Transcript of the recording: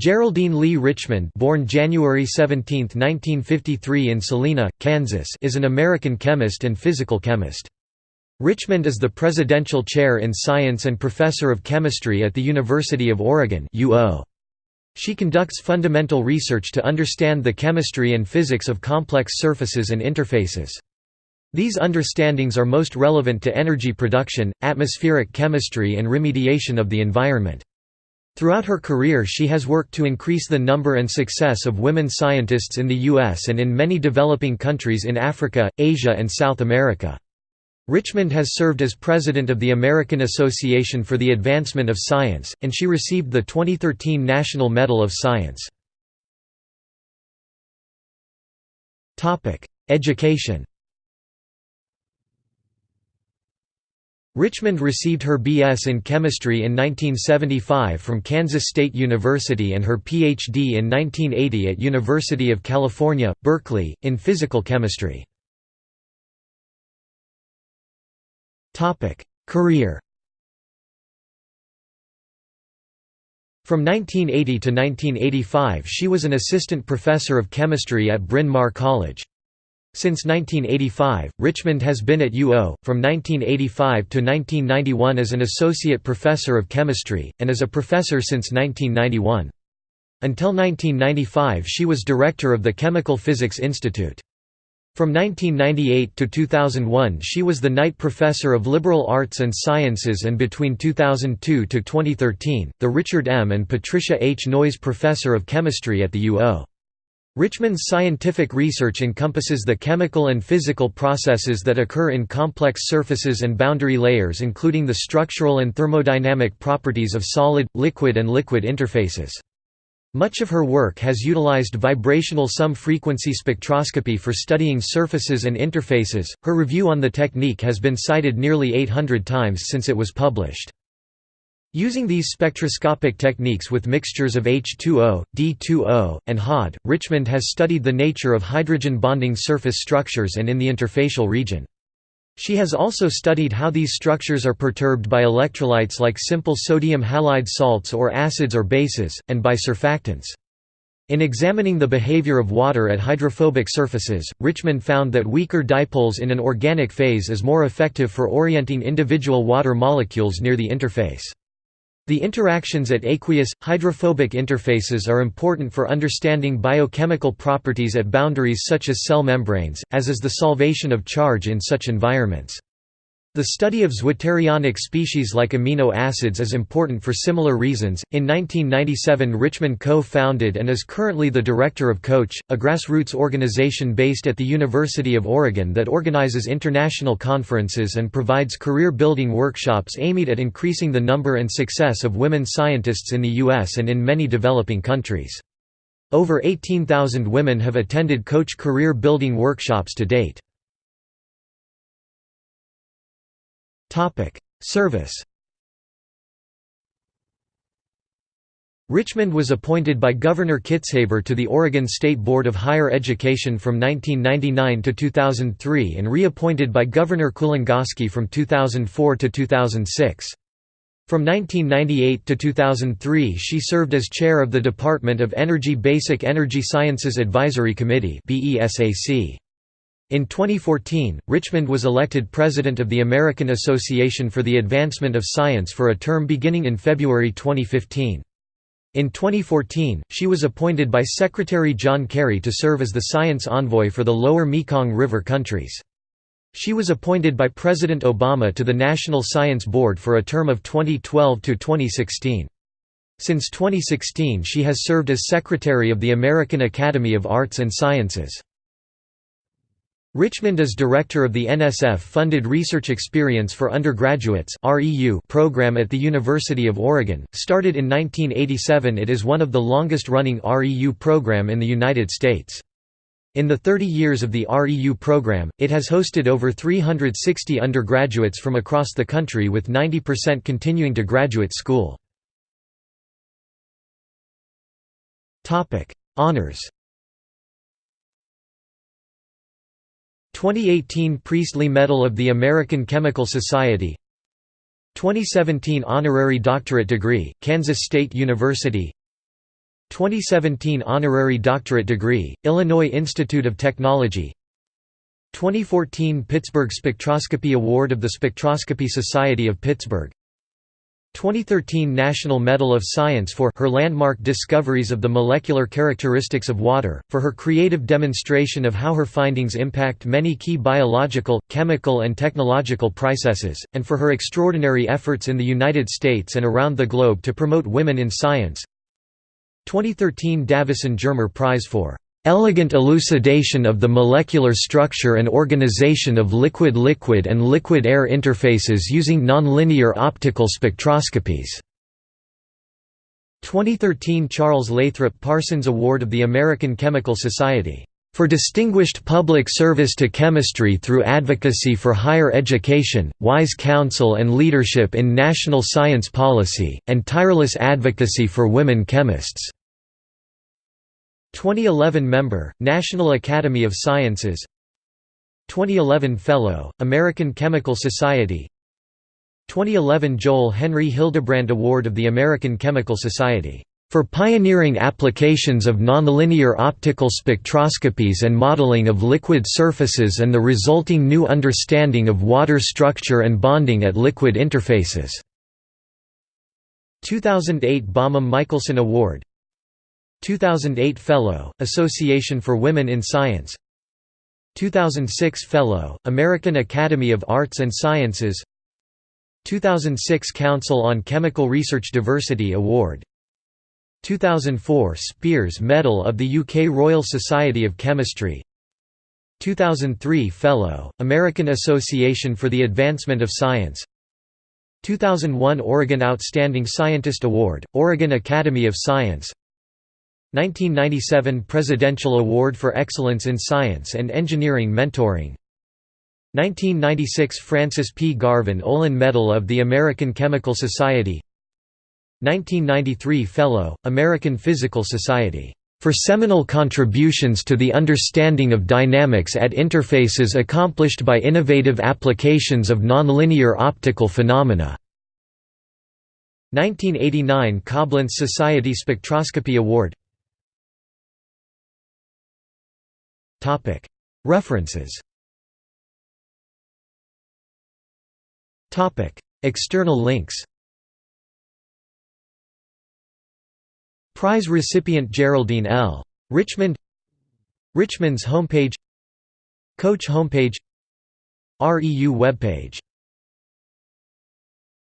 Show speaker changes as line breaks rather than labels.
Geraldine Lee Richmond born January 17, 1953 in Salina, Kansas is an American chemist and physical chemist. Richmond is the Presidential Chair in Science and Professor of Chemistry at the University of Oregon She conducts fundamental research to understand the chemistry and physics of complex surfaces and interfaces. These understandings are most relevant to energy production, atmospheric chemistry and remediation of the environment. Throughout her career she has worked to increase the number and success of women scientists in the U.S. and in many developing countries in Africa, Asia and South America. Richmond has served as president of the American Association for the Advancement of Science, and she received the 2013 National Medal of Science. Education Richmond received her B.S. in chemistry in 1975 from Kansas State University and her Ph.D. in 1980 at University of California, Berkeley, in physical chemistry. Career From 1980 to 1985 she was an assistant professor of chemistry at Bryn Mawr College. Since 1985, Richmond has been at UO, from 1985 to 1991 as an associate professor of chemistry, and as a professor since 1991. Until 1995 she was director of the Chemical Physics Institute. From 1998 to 2001 she was the Knight Professor of Liberal Arts and Sciences and between 2002 to 2013, the Richard M. and Patricia H. Noyes Professor of Chemistry at the UO. Richmond's scientific research encompasses the chemical and physical processes that occur in complex surfaces and boundary layers including the structural and thermodynamic properties of solid, liquid and liquid interfaces. Much of her work has utilized vibrational sum-frequency spectroscopy for studying surfaces and interfaces. Her review on the technique has been cited nearly 800 times since it was published. Using these spectroscopic techniques with mixtures of H2O, D2O, and HOD, Richmond has studied the nature of hydrogen bonding surface structures and in the interfacial region. She has also studied how these structures are perturbed by electrolytes like simple sodium halide salts or acids or bases, and by surfactants. In examining the behavior of water at hydrophobic surfaces, Richmond found that weaker dipoles in an organic phase is more effective for orienting individual water molecules near the interface. The interactions at aqueous, hydrophobic interfaces are important for understanding biochemical properties at boundaries such as cell membranes, as is the solvation of charge in such environments. The study of zwitterionic species like amino acids is important for similar reasons. In 1997, Richmond co founded and is currently the director of COACH, a grassroots organization based at the University of Oregon that organizes international conferences and provides career building workshops aimed at increasing the number and success of women scientists in the U.S. and in many developing countries. Over 18,000 women have attended COACH career building workshops to date. Service Richmond was appointed by Governor Kitzhaber to the Oregon State Board of Higher Education from 1999 to 2003 and reappointed by Governor Kulongoski from 2004 to 2006. From 1998 to 2003 she served as chair of the Department of Energy Basic Energy Sciences Advisory Committee in 2014, Richmond was elected president of the American Association for the Advancement of Science for a term beginning in February 2015. In 2014, she was appointed by Secretary John Kerry to serve as the science envoy for the lower Mekong River countries. She was appointed by President Obama to the National Science Board for a term of 2012 to 2016. Since 2016 she has served as Secretary of the American Academy of Arts and Sciences. Richmond is director of the NSF-funded Research Experience for Undergraduates program at the University of Oregon. Started in 1987 it is one of the longest-running REU program in the United States. In the 30 years of the REU program, it has hosted over 360 undergraduates from across the country with 90% continuing to graduate school. Honors 2018 Priestley Medal of the American Chemical Society 2017 Honorary Doctorate degree, Kansas State University 2017 Honorary Doctorate degree, Illinois Institute of Technology 2014 Pittsburgh Spectroscopy Award of the Spectroscopy Society of Pittsburgh 2013 National Medal of Science for her landmark discoveries of the molecular characteristics of water, for her creative demonstration of how her findings impact many key biological, chemical and technological processes, and for her extraordinary efforts in the United States and around the globe to promote women in science. 2013 Davisson Germer Prize for "...elegant elucidation of the molecular structure and organization of liquid-liquid and liquid-air interfaces using nonlinear optical spectroscopies." 2013 Charles Lathrop Parsons Award of the American Chemical Society for distinguished public service to chemistry through advocacy for higher education, wise counsel and leadership in national science policy, and tireless advocacy for women chemists. 2011 member, National Academy of Sciences 2011 Fellow, American Chemical Society 2011 Joel Henry Hildebrand Award of the American Chemical Society for pioneering applications of nonlinear optical spectroscopies and modeling of liquid surfaces and the resulting new understanding of water structure and bonding at liquid interfaces. 2008 Bomem Michelson Award 2008 Fellow, Association for Women in Science 2006 Fellow, American Academy of Arts and Sciences 2006 Council on Chemical Research Diversity Award 2004 Spiers Medal of the UK Royal Society of Chemistry 2003 Fellow, American Association for the Advancement of Science 2001 Oregon Outstanding Scientist Award, Oregon Academy of Science 1997 Presidential Award for Excellence in Science and Engineering Mentoring 1996 Francis P. Garvan Olin Medal of the American Chemical Society 1993 Fellow, American Physical Society, "...for seminal contributions to the understanding of dynamics at interfaces accomplished by innovative applications of nonlinear optical phenomena." 1989 Coblentz Society Spectroscopy Award References. External links. Prize recipient Geraldine L. Richmond. Richmond's homepage. Coach homepage. REU webpage